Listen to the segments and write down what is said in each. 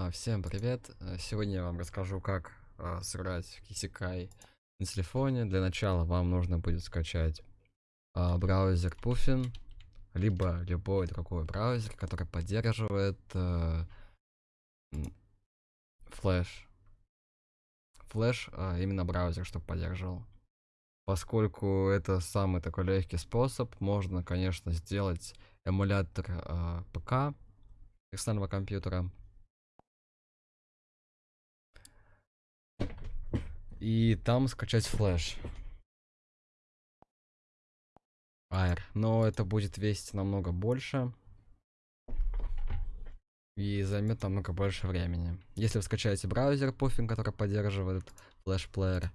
А, всем привет! Э, Сегодня я вам расскажу, как а, сыграть в Кисикай на телефоне. Для начала вам нужно будет скачать а, браузер Puffin, либо любой другой браузер, который поддерживает м, флеш. Флеш, а, именно браузер, чтобы поддерживал. Поскольку это самый такой легкий способ, можно, конечно, сделать эмулятор а, ПК, персонального компьютера. И там скачать флеш. Air. Но это будет весить намного больше. И займет намного больше времени. Если вы скачаете браузер Puffin, который поддерживает флеш-плеер,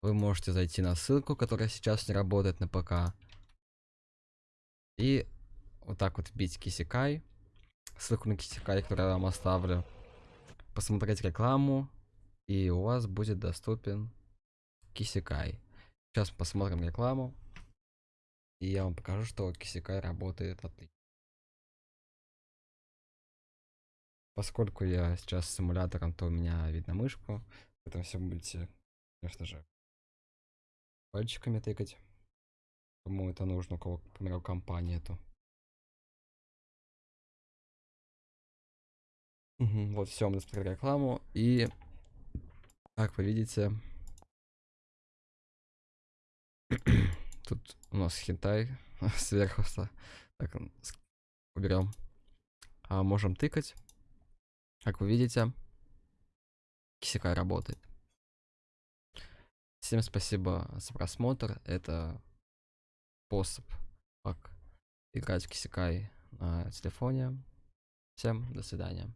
вы можете зайти на ссылку, которая сейчас не работает на ПК. И вот так вот вбить Кисикай. Ссылку на Кисикай, которую я вам оставлю. Посмотреть рекламу. И у вас будет доступен Кисикай. Сейчас посмотрим рекламу. И я вам покажу, что Кисикай работает отлично. Поскольку я сейчас с симулятором, то у меня видно мышку. Это все будете, конечно же, пальчиками тыкать. Кому это нужно, у кого, к примеру, компания нету. Мгм, Вот все, мы смотрели рекламу. И, как вы видите, тут у нас хентай сверху. Так, уберем. А можем тыкать. Как вы видите, Кисикай работает. Всем спасибо за просмотр. Это способ, как играть в Кисикай на телефоне. Всем до свидания.